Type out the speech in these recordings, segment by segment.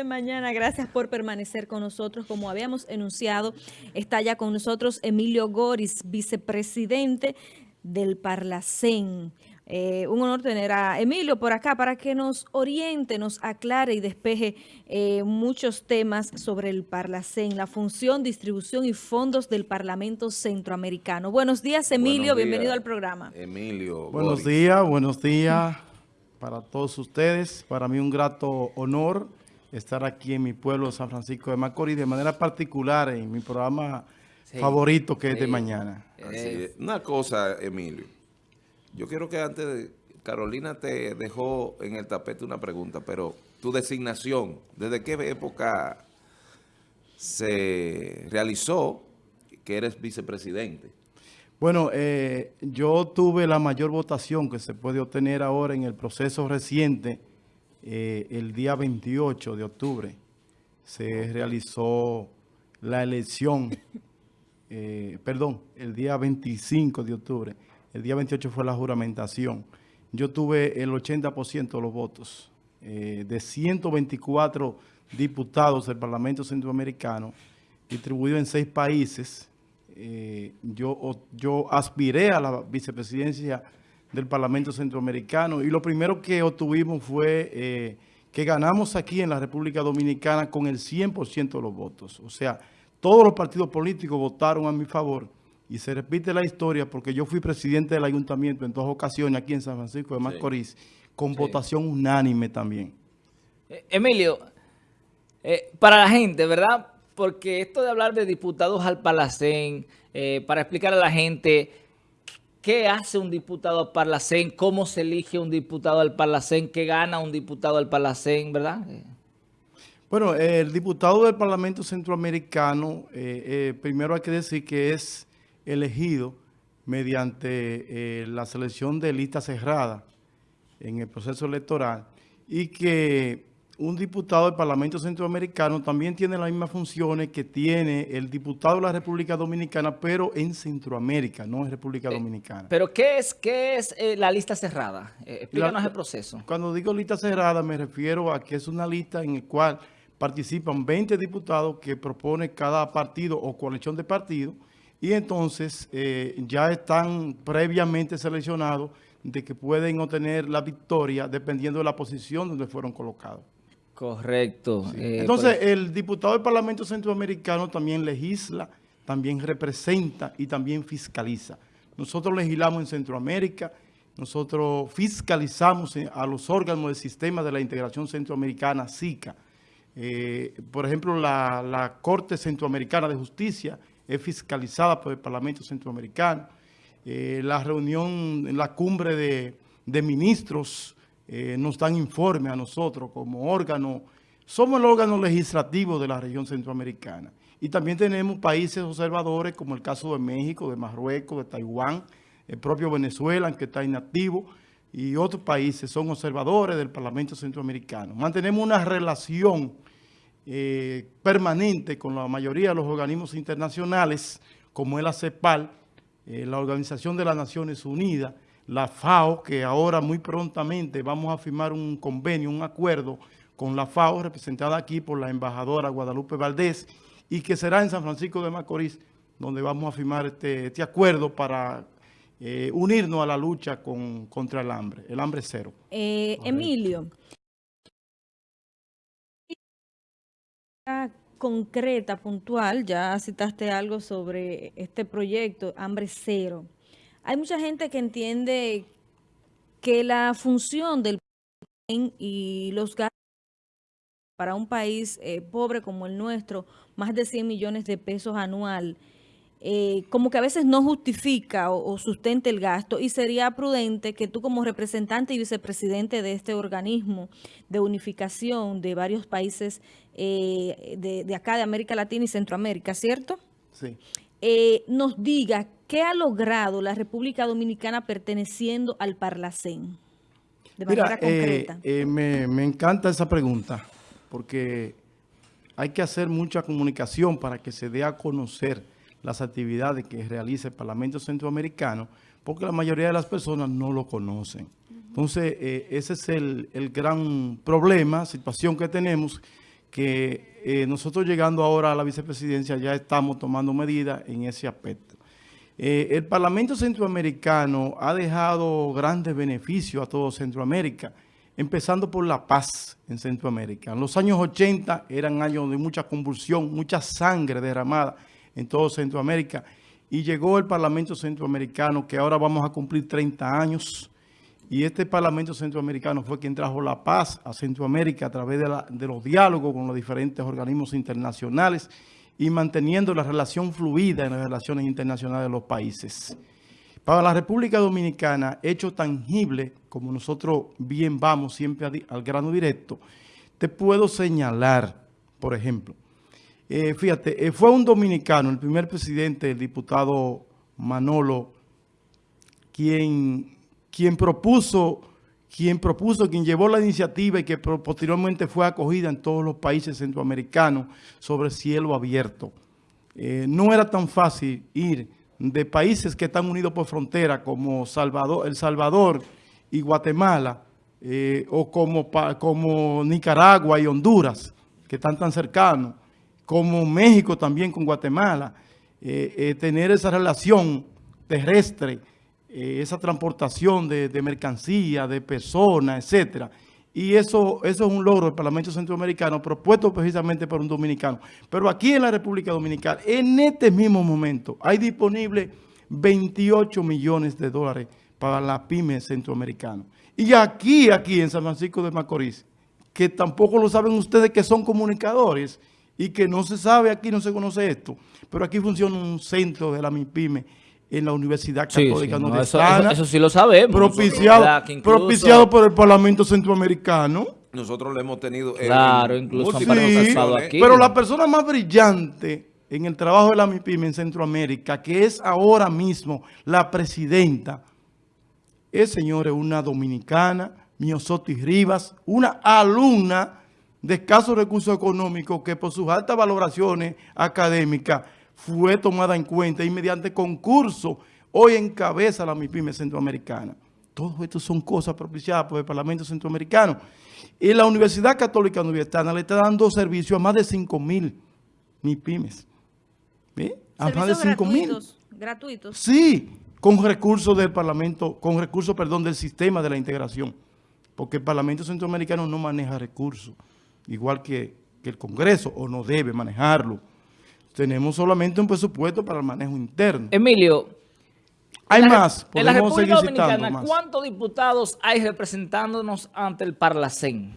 de mañana. Gracias por permanecer con nosotros. Como habíamos enunciado, está ya con nosotros Emilio Goris, vicepresidente del Parlacén. Eh, un honor tener a Emilio por acá para que nos oriente, nos aclare y despeje eh, muchos temas sobre el Parlacén, la función, distribución y fondos del Parlamento Centroamericano. Buenos días, Emilio. Bienvenido al programa. Emilio. Buenos días, buenos días para todos ustedes. Para mí un grato honor estar aquí en mi pueblo, San Francisco de Macorís, de manera particular en mi programa favorito que es de mañana. Una cosa, Emilio. Yo quiero que antes de... Carolina te dejó en el tapete una pregunta, pero tu designación, ¿desde qué época se realizó que eres vicepresidente? Bueno, eh, yo tuve la mayor votación que se puede obtener ahora en el proceso reciente, eh, el día 28 de octubre. Se realizó la elección, eh, perdón, el día 25 de octubre. El día 28 fue la juramentación. Yo tuve el 80% de los votos. de 124 diputados del Parlamento Centroamericano, distribuido en seis países, eh, yo, yo aspiré a la vicepresidencia del Parlamento Centroamericano y lo primero que obtuvimos fue eh, que ganamos aquí en la República Dominicana con el 100% de los votos. O sea, todos los partidos políticos votaron a mi favor y se repite la historia porque yo fui presidente del ayuntamiento en dos ocasiones aquí en San Francisco de Macorís con votación unánime también. Eh, Emilio, para la gente, ¿verdad? porque esto de hablar de diputados al Palacén, eh, para explicar a la gente qué hace un diputado al Palacén, cómo se elige un diputado al Palacén, qué gana un diputado al Palacén, ¿verdad? Bueno, el diputado del Parlamento Centroamericano, eh, eh, primero hay que decir que es elegido mediante la selección de lista cerrada en el proceso electoral y que un diputado del Parlamento Centroamericano también tiene las mismas funciones que tiene el diputado de la República Dominicana, pero en Centroamérica, no en República eh, Dominicana. ¿Pero qué es, qué es eh, la lista cerrada? Eh, explícanos el proceso. Cuando digo lista cerrada me refiero a que es una lista en la cual participan 20 diputados que propone cada partido o coalición de partidos y entonces ya están previamente seleccionados de que pueden obtener la victoria dependiendo de la posición donde fueron colocados. Correcto. Eh, Entonces, pues el diputado del Parlamento Centroamericano también legisla, también representa y también fiscaliza. Nosotros legislamos en Centroamérica, nosotros fiscalizamos a los órganos del sistema de la integración centroamericana, SICA. Eh, por ejemplo, la, Corte Centroamericana de Justicia es fiscalizada por el Parlamento Centroamericano. Eh, la reunión, la cumbre de, de ministros eh, nos dan informe a nosotros como órgano, somos el órgano legislativo de la región centroamericana. Y también tenemos países observadores como el caso de México, de Marruecos, de Taiwán, el propio Venezuela, que está inactivo, y otros países son observadores del Parlamento Centroamericano. Mantenemos una relación eh, permanente con la mayoría de los organismos internacionales, como es la CEPAL, eh, la Organización de las Naciones Unidas, la FAO, que ahora muy prontamente vamos a firmar un convenio, un acuerdo con la FAO, representada aquí por la embajadora Guadalupe Valdés, y que será en San Francisco de Macorís, donde vamos a firmar este, este acuerdo para eh, unirnos a la lucha contra el hambre, el hambre cero. Eh, Emilio, concreta, puntual, ya citaste algo sobre este proyecto, hambre cero. Hay mucha gente que entiende que la función del y los gastos para un país eh, pobre como el nuestro, más de 100 millones de pesos anual, eh, como que a veces no justifica o, sustenta el gasto y sería prudente que tú como representante y vicepresidente de este organismo de unificación de varios países eh, de, de, acá de América Latina y Centroamérica, ¿cierto? Sí. nos diga ¿Qué ha logrado la República Dominicana perteneciendo al Parlacén? De manera eh, concreta. Eh, me, encanta esa pregunta, porque hay que hacer mucha comunicación para que se dé a conocer las actividades que realiza el Parlamento Centroamericano, porque la mayoría de las personas no lo conocen. Entonces, eh, ese es el, el gran problema, situación que tenemos, que eh, nosotros llegando ahora a la vicepresidencia ya estamos tomando medidas en ese aspecto. Eh, el Parlamento Centroamericano ha dejado grandes beneficios a todo Centroamérica, empezando por la paz en Centroamérica. En los años 80 eran años de mucha convulsión, mucha sangre derramada en todo Centroamérica, y llegó el Parlamento Centroamericano, que ahora vamos a cumplir 30 años, y este Parlamento Centroamericano fue quien trajo la paz a Centroamérica a través de, los diálogos con los diferentes organismos internacionales y manteniendo la relación fluida en las relaciones internacionales de los países. Para la República Dominicana, hecho tangible, como nosotros bien vamos siempre al grano directo, te puedo señalar, por ejemplo, eh, fíjate, eh, fue un dominicano, el primer presidente, el diputado Manolo, quien, quien propuso quien propuso, quien llevó la iniciativa y que posteriormente fue acogida en todos los países centroamericanos sobre cielo abierto. Eh, no era tan fácil ir de países que están unidos por frontera como El Salvador y Guatemala, eh, o como, como Nicaragua y Honduras, que están tan cercanos, como México también con Guatemala, eh, tener esa relación terrestre eh, esa transportación de, mercancía, de personas, etcétera. Y eso, eso es un logro del Parlamento Centroamericano propuesto precisamente por un dominicano. Pero aquí en la República Dominicana, en este mismo momento, hay disponible 28 millones de dólares para la pyme centroamericana. Y aquí, aquí en San Francisco de Macorís, que tampoco lo saben ustedes que son comunicadores y que no se sabe aquí, no se conoce esto, pero aquí funciona un centro de la MIPYME en la Universidad Católica sí, eso, sí lo sabemos. Propiciado, propiciado por el Parlamento Centroamericano. Nosotros lo hemos tenido. Claro, incluso aquí. Pero la persona más brillante en el trabajo de la MIPIM en Centroamérica, que es ahora mismo la presidenta, es, señores, una dominicana, Miosotis Rivas, una alumna de escasos recursos económicos que por sus altas valoraciones académicas fue tomada en cuenta y mediante concurso hoy encabeza la MIPYME centroamericana. Todo esto son cosas propiciadas por el Parlamento Centroamericano. Y la Universidad Católica Universitaria le está dando servicio a más de 5 mil MIPYMES. A más de 5 mil. Gratuitos. Sí, con recursos del Parlamento, con recursos, perdón, del sistema de la integración. Porque el Parlamento Centroamericano no maneja recursos, igual que, que el Congreso, o no debe manejarlo. Tenemos solamente un presupuesto para el manejo interno. Emilio, hay más. En la República Dominicana, ¿cuántos diputados hay representándonos ante el Parlacén?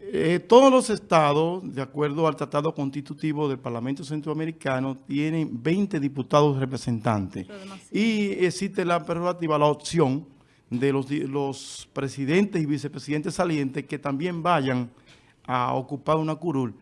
Eh, todos los estados, de acuerdo al Tratado Constitutivo del Parlamento Centroamericano, tienen 20 diputados representantes. Y existe la prerrogativa, la opción de los, los presidentes y vicepresidentes salientes que también vayan a ocupar una curul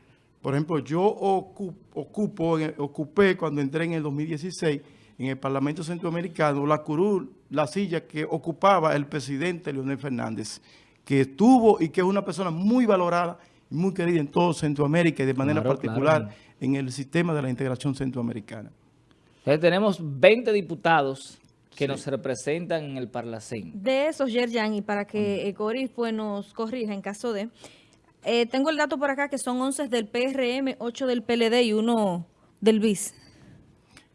por ejemplo, yo ocupo, ocupé cuando entré en el 2016 en el Parlamento Centroamericano la curul, la silla que ocupaba el presidente Leonel Fernández, que estuvo y que es una persona muy valorada y muy querida en todo Centroamérica y de manera particular en el sistema de la integración centroamericana. Entonces tenemos 20 diputados que nos representan en el Parlacén. De esos, Yerjan, y para que Coris pues, nos corrija en caso de... Eh, tengo el dato por acá que son 11 del PRM, 8 del PLD y 1 del BIS.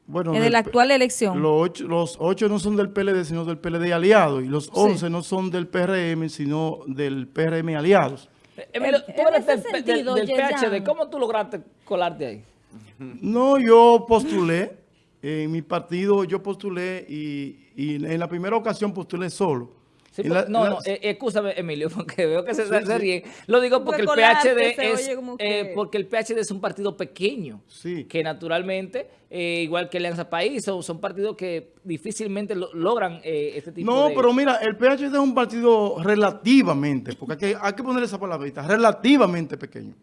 Bueno, en la actual elección. Los 8, no son del PLD, sino del PLD aliado. Y los 11 no son del PRM, sino del PRM aliados. Eh, Emilio, tú eres del, del PHD. ¿Cómo tú lograste colarte ahí? No, yo postulé. En mi partido yo postulé y, y en la primera ocasión postulé solo no, no, eh, escúchame, Emilio, porque veo que se, ríe. Lo digo porque el PHD es eh, porque el PHD es un partido pequeño, que naturalmente, eh, igual que Alianza País, son, partidos que difícilmente logran este tipo de... No, pero mira, el PHD es un partido relativamente, porque hay que, hay que poner esa palabrita, relativamente pequeño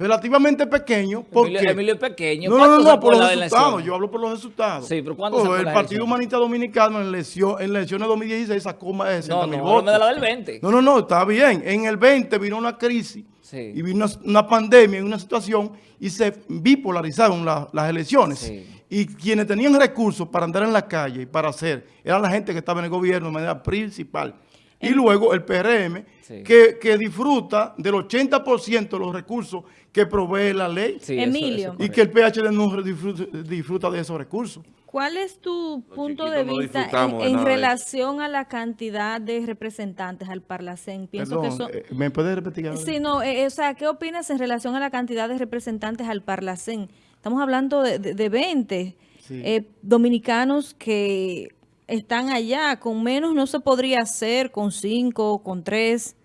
relativamente pequeño. Porque, Emilio, es pequeño. No, no, no, por los resultados. Yo hablo por los resultados. Sí, pero ¿cuánto oh, El Partido Humanista Dominicano en, lesión, en elecciones de 2016 sacó más de 60 mil no, votos. No, de la del 20. No, no, no, está bien. En el 20 vino una crisis y vino una, pandemia, una situación y se bipolarizaron las elecciones. Y quienes tenían recursos para andar en la calle y para hacer, eran la gente que estaba en el gobierno de manera principal. Y luego el PRM, Sí. que, que disfruta del 80% de los recursos que provee la ley Sí, eso- eso Emilio. y que el PHD no disfruta, disfruta de esos recursos. ¿Cuál es tu punto de no vista en, de relación a la cantidad de representantes al Parlacén? Pienso Perdón, que son... eh, ¿me puedes repetir? Sí, no, eh, o sea, ¿qué opinas en relación a la cantidad de representantes al Parlacén? Estamos hablando de, de, de 20 Sí. eh, dominicanos que están allá. Con menos no se podría hacer, con cinco, con tres.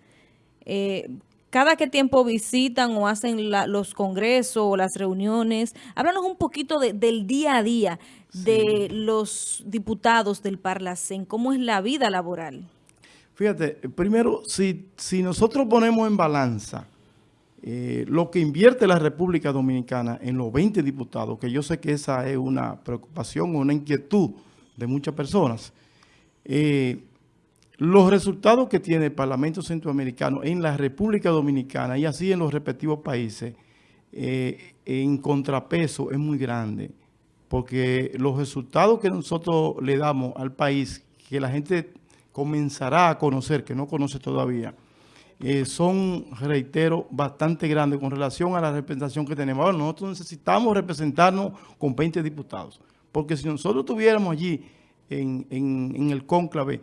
Eh, cada qué tiempo visitan o hacen la- los congresos o las reuniones. Háblanos un poquito de- del día a día de los diputados del Parlacén. ¿Cómo es la vida laboral? Fíjate, primero, si, si nosotros ponemos en balanza eh, lo que invierte la República Dominicana en los 20 diputados, que yo sé que esa es una preocupación o una inquietud de muchas personas, eh, los resultados que tiene el Parlamento Centroamericano en la República Dominicana y así en los respectivos países, eh, en contrapeso es muy grande, porque los resultados que nosotros le damos al país, que la gente comenzará a conocer, que no conoce todavía, eh, son, reitero, bastante grandes con relación a la representación que tenemos. Ahora, nosotros necesitamos representarnos con 20 diputados, porque si nosotros tuviéramos allí en, en- en el cónclave,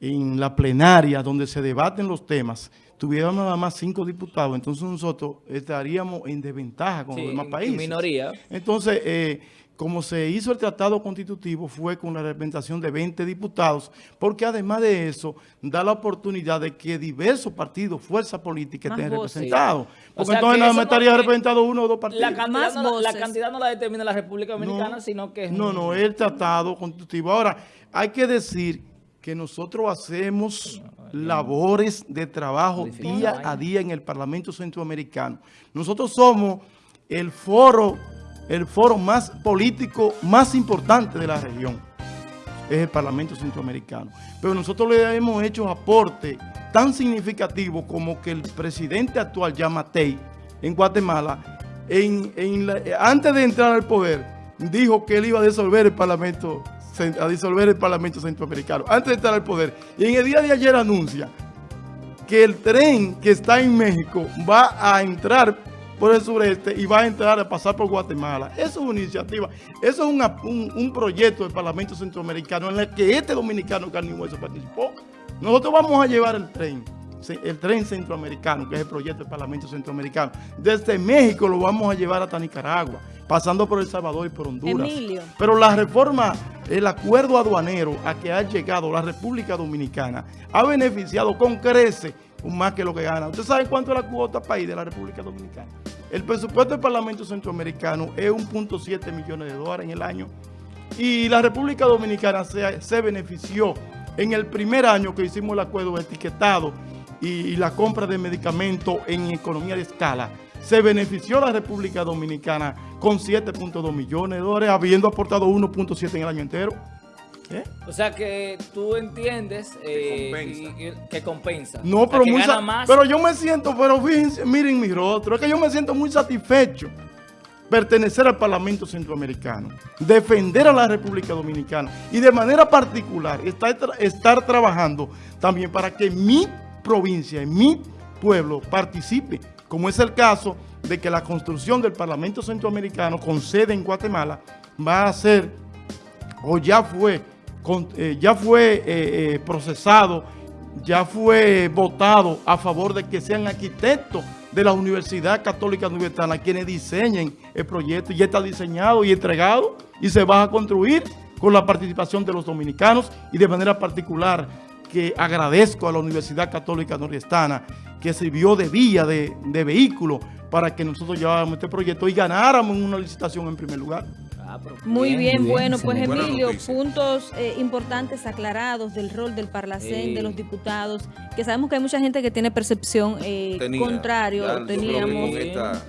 en la plenaria donde se debaten los temas, tuviéramos nada más cinco diputados, entonces nosotros estaríamos en desventaja con Sí, los demás países. minoría. Entonces, eh, como se hizo el tratado constitutivo, fue con la representación de 20 diputados, porque además de eso, da la oportunidad de que diversos partidos, fuerzas políticas estén representados. O Porque sea, entonces no- estaría que representado uno o dos partidos. La Más no, la- cantidad no la determina la República Dominicana, sino que es No, no, es el tratado constitutivo. Ahora, hay que decir que nosotros hacemos labores de trabajo día a día en el Parlamento Centroamericano. Nosotros somos el foro, el foro más político más importante de la región. Es el Parlamento Centroamericano. Pero nosotros le hemos hecho aporte tan significativo como que el presidente actual, Yamatei, en Guatemala, en, antes de entrar al poder, dijo que él iba a disolver el Parlamento Centroamericano, antes de entrar al poder. Y en el día de ayer anuncia que el tren que está en México va a entrar por el sureste y va a entrar a pasar por Guatemala. Eso es una iniciativa, eso es una- un, un proyecto del Parlamento Centroamericano en el que este dominicano carne y hueso participó. Nosotros vamos a llevar el tren, el tren centroamericano, que es el proyecto del Parlamento Centroamericano. Desde México lo vamos a llevar hasta Nicaragua, pasando por El Salvador y por Honduras. Emilio. Pero la reforma, el acuerdo aduanero a que ha llegado la República Dominicana ha beneficiado con crece más que lo que gana. ¿Usted sabe cuánto es la cuota país de la República Dominicana? El presupuesto del Parlamento Centroamericano es 1.7 millones de dólares en el año y la República Dominicana se, benefició en el primer año que hicimos el acuerdo de etiquetado y, y la compra de medicamentos en economía de escala. Se benefició la República Dominicana con 7.2 millones de dólares, habiendo aportado 1.7 en el año entero. ¿Eh? O sea que tú entiendes eh, compensa. y- y- que compensa. No, O sea, pero que muy más. pero yo me siento, pero fíjense, miren mi rostro, es que yo me siento muy satisfecho pertenecer al Parlamento Centroamericano, defender a la República Dominicana y de manera particular estar, estar trabajando también para que mi provincia, mi pueblo participe, como es el caso de que la construcción del Parlamento Centroamericano con sede en Guatemala va a ser o ya fue, eh, ya fue eh, eh, procesado, ya fue votado a favor de que sean arquitectos de la Universidad Católica Universitaria quienes diseñen el proyecto. Ya está diseñado y entregado y se va a construir con la participación de los dominicanos y de manera particular que agradezco a la Universidad Católica Nordestana que sirvió de vía, de, de vehículo para que nosotros lleváramos este proyecto y ganáramos una licitación en primer lugar. Ah, Muy bien, bueno, pues Emilio, puntos eh, importantes aclarados del rol del Parlacén, de los diputados, que sabemos que hay mucha gente que tiene percepción eh, Tenía. contrario, teníamos,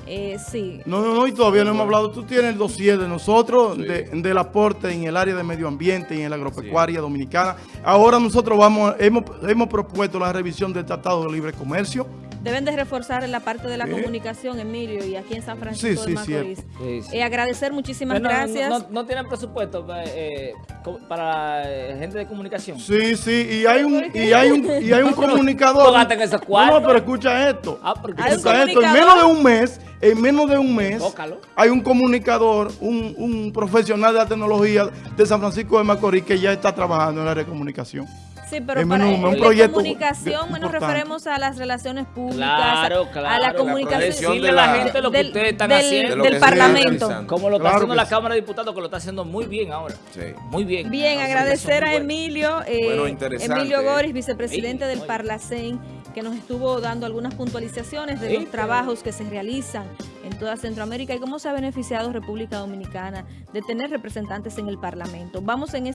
eh, sí, No, no, no, y todavía no hemos hablado. Tú tienes el dossier de nosotros, Sí. de- del aporte en el área de medio ambiente y en la agropecuaria dominicana. Ahora nosotros vamos, hemos, hemos propuesto la revisión del Tratado de Libre Comercio. Deben de reforzar en la parte de la comunicación, Emilio, y aquí en San Francisco Sí, de Macorís. Sí, sí. Eh, agradecer muchísimas Bueno, gracias. No, no tienen presupuesto eh, co- para eh, gente de comunicación. Sí, sí, y hay un, y hay un, y hay un comunicador. no pero escucha esto. Ah, Escucha esto. En menos de un mes, en menos de un mes, Tócalo. hay un comunicador, un, un profesional de la tecnología de San Francisco de Macorís que ya está trabajando en la área de comunicación. Sí, pero Es para un- un la proyecto comunicación nos referemos a las relaciones públicas, Claro, a claro. la La comunicación de a la la- gente lo que del- ustedes están del- haciendo. De lo del que se está Parlamento. Como lo está Claro haciendo la sí. Cámara de Diputados, que lo está haciendo muy bien ahora. Sí. Muy bien. Bien, agradecer a. Emilio, eh, Bueno, Emilio. Goris, vicepresidente Sí, del. Parlacén, que nos estuvo dando algunas puntualizaciones de Sí, los trabajos que se realizan en toda Centroamérica y cómo se ha beneficiado República Dominicana de tener representantes en el Parlamento. Vamos en